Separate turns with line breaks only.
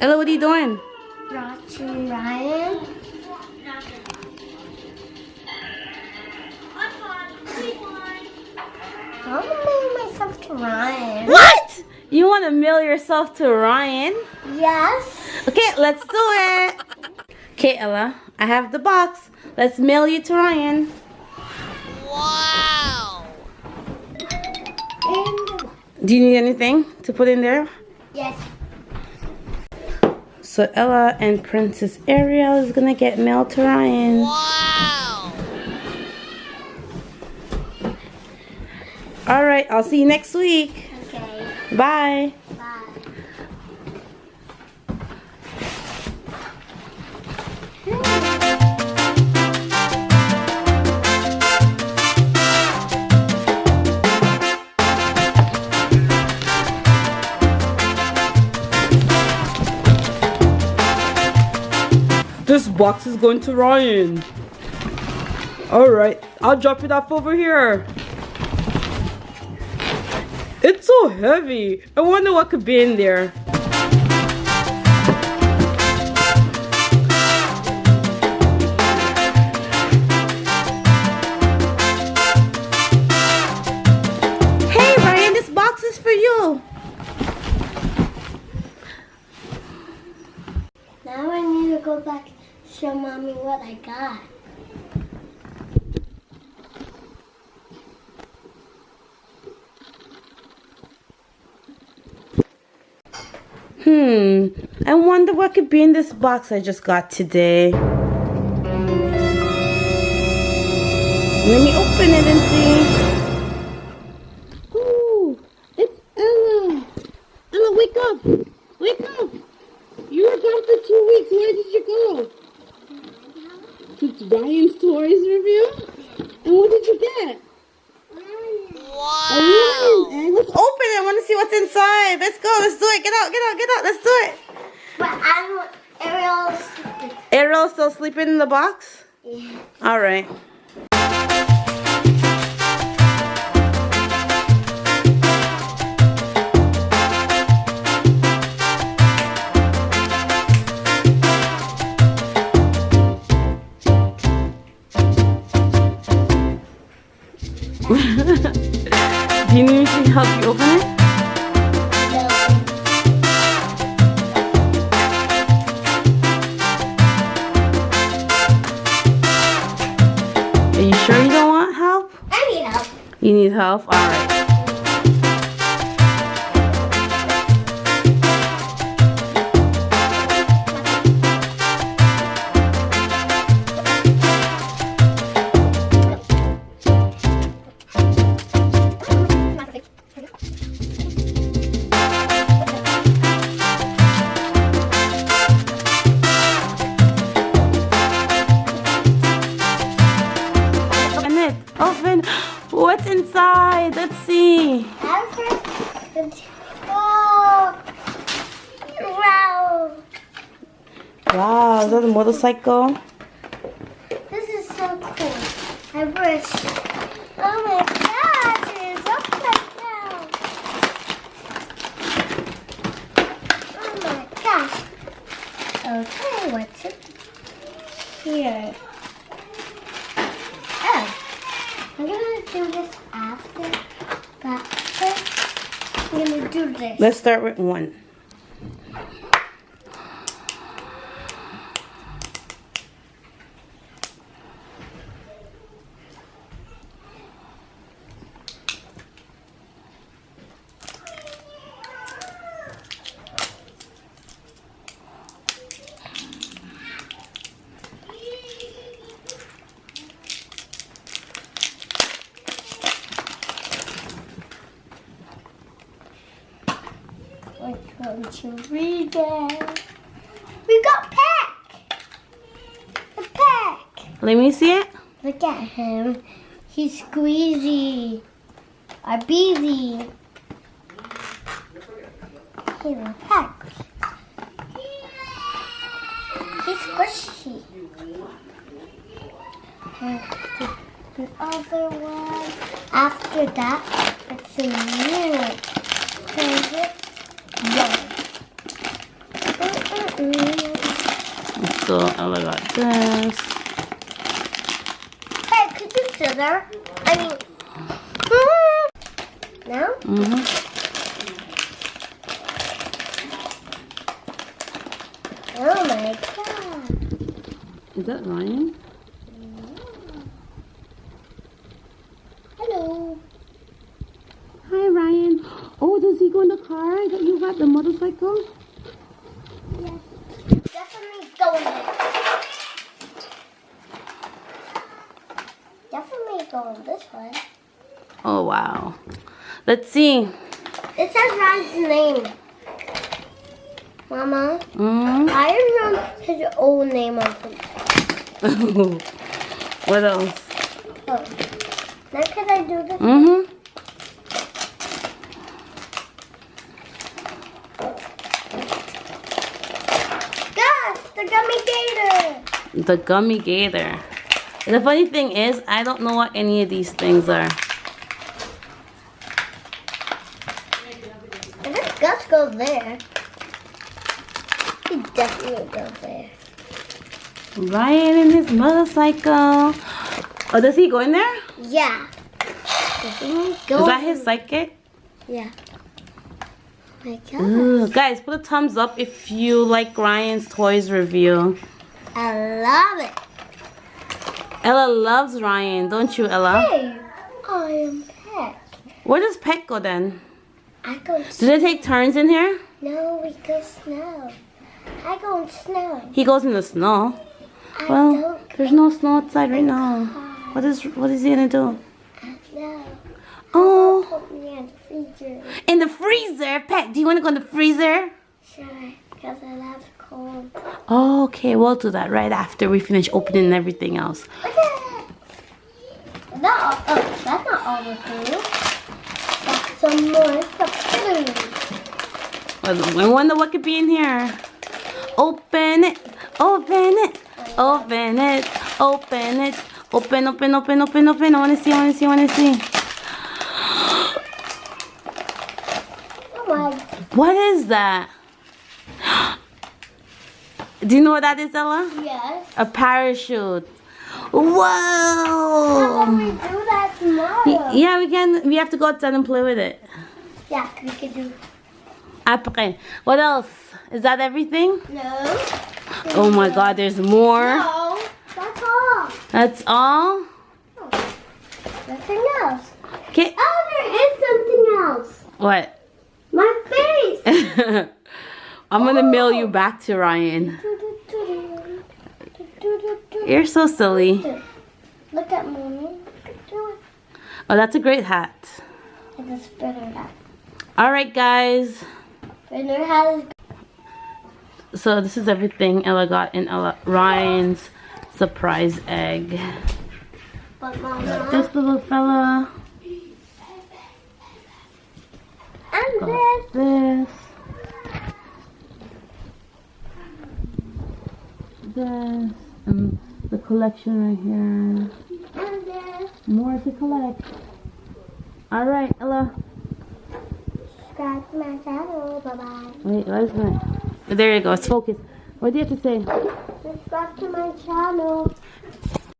Ella, what are you doing?
Watching Ryan. I want to mail myself to Ryan.
What? You want to mail yourself to Ryan?
Yes.
Okay, let's do it. Okay, Ella, I have the box. Let's mail you to Ryan.
And
Do you need anything to put in there?
yes.
So Ella and Princess Ariel is gonna get mailed to Ryan. Wow. All right, I'll see you next week.
Okay.
Bye. Box is going to Ryan. All right, I'll drop it off over here. It's so heavy. I wonder what could be in there.
I got.
Hmm, I wonder what could be in this box I just got today. Let me open it and see. Ooh, it's Ella. Ella, wake up. Wake up. You were gone for two weeks. Where did you go? To Ryan's Toys review? And what did you get? Wow. lion egg. Let's open it. I want to see what's inside. Let's go. Let's do it. Get out. Get out. Get out. Let's do it.
But I don't. Ariel's.
Ariel's still sleeping in the box?
Yeah.
All right. Need me to help you open it? Are you sure you don't want help?
I need help.
You need help? All Let's see.
Wow.
Wow, is that a motorcycle?
This is so cool. I wish. Oh my gosh, it's upside down. Oh my gosh. Okay, what's it here? Oh, I'm gonna do this after, I'm uh, gonna do this.
Let's start with one.
Which one should we get? We got Peck! The Peck!
Let me see it.
Look at him. He's squeezy. Or beezy. He's a Peck. He's squishy. And the, the other one. After that, it's a new. Is Mm.
So Ella got this.
Hey, could you sit there? I mean, mm. now?
Mm-hmm.
Oh my god.
Is that Ryan?
Hello.
Hi Ryan. Oh, does he go in the car that you got the motorcycle?
Yes. Definitely going there. This way.
Oh wow. Let's see.
It says Ryan's name. Mama,
Mm-hmm.
I wrote his old name on something.
what else?
Oh. Now can I do this?
Mm-hmm.
Yes, the gummy gator.
The gummy gator. The funny thing is, I don't know what any of these things are.
I think Gus goes there. He definitely goes there.
Ryan and his motorcycle. Oh, does he go in there?
Yeah.
Is that his psychic?
Yeah. Oh my.
Ooh, guys, put a thumbs up if you like Ryan's toys review.
I love it.
Ella loves Ryan, don't you, Ella?
Hey, I am Peck.
Where does Peck go then?
I go
Do they take turns in here?
No, we go snow. I go in snow.
He goes in the snow.
I
Well, there's no snow outside right now. What is what is he gonna do? Oh,
Put me in the freezer.
in the freezer. Peck, do you want to go in the freezer?
Sure, because I love cold.
Okay, we'll do that right after we finish opening everything else.
Okay. That all, oh, that's not all the food. That's some more.
Well, I wonder what could be in here. Open it, open it, open it, open it, open, open, open, open, open. I wanna see, I wanna see, I wanna see.
Oh my.
What is that? Do you know what that is, Ella?
Yes.
A parachute.
How can we do that tomorrow?
Yeah, we can. We have to go outside and play with it.
Yeah, we can do.
Après. What else? Is that everything?
No.
Oh my God! There's more.
No. That's all.
That's all.
Oh, nothing else.
Okay.
Oh, there is something else.
What?
My face.
I'm gonna mail you oh. back to Ryan. You're so silly.
Look at mommy.
Oh, that's a great hat.
It's a spinner hat.
All right, guys.
Spinner hat is
So this is everything Ella got in Ella Ryan's surprise egg.
but mama.
This little fella.
And
got
this.
this. This. And collection right here. More to collect. All right, Ella.
Scratch my shadow. Bye bye.
Wait, where's my? There you go. It's focused. What do you have to say?
Subscribe to my channel.